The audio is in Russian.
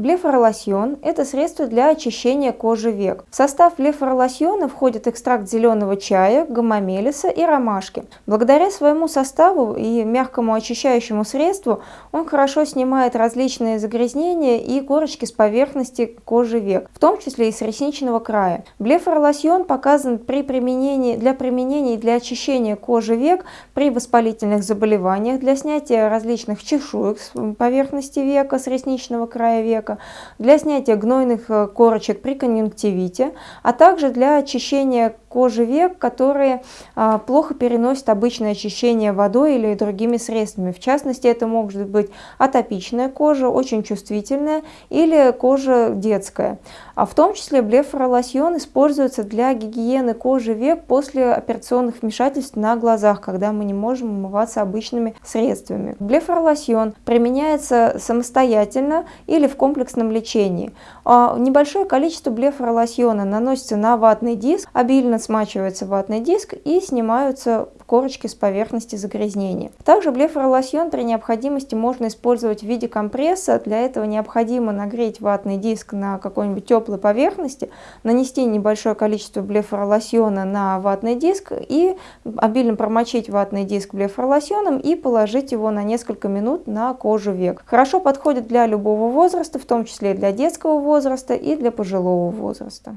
Блефоролосьон – это средство для очищения кожи век. В состав блефоролосьона входит экстракт зеленого чая, гомомелиса и ромашки. Благодаря своему составу и мягкому очищающему средству он хорошо снимает различные загрязнения и корочки с поверхности кожи век, в том числе и с ресничного края. Блефоролосьон показан при применении, для применения для очищения кожи век при воспалительных заболеваниях, для снятия различных чешуек с поверхности века, с ресничного края века, для снятия гнойных э, корочек при конъюнктивите, а также для очищения кожи век, которые а, плохо переносят обычное очищение водой или другими средствами. В частности, это может быть атопичная кожа, очень чувствительная, или кожа детская. А в том числе блефоролосьон используется для гигиены кожи век после операционных вмешательств на глазах, когда мы не можем умываться обычными средствами. Блефоролосьон применяется самостоятельно или в комплексном лечении. А небольшое количество блефоролосьона наносится на ватный диск, обильно смачивается ватный диск и снимаются корочки с поверхности загрязнения. Также блефоролосьон при необходимости можно использовать в виде компресса. Для этого необходимо нагреть ватный диск на какой-нибудь теплой поверхности, нанести небольшое количество блефоролосьона на ватный диск и обильно промочить ватный диск блефоролосьоном и положить его на несколько минут на кожу век. Хорошо подходит для любого возраста, в том числе для детского возраста и для пожилого возраста.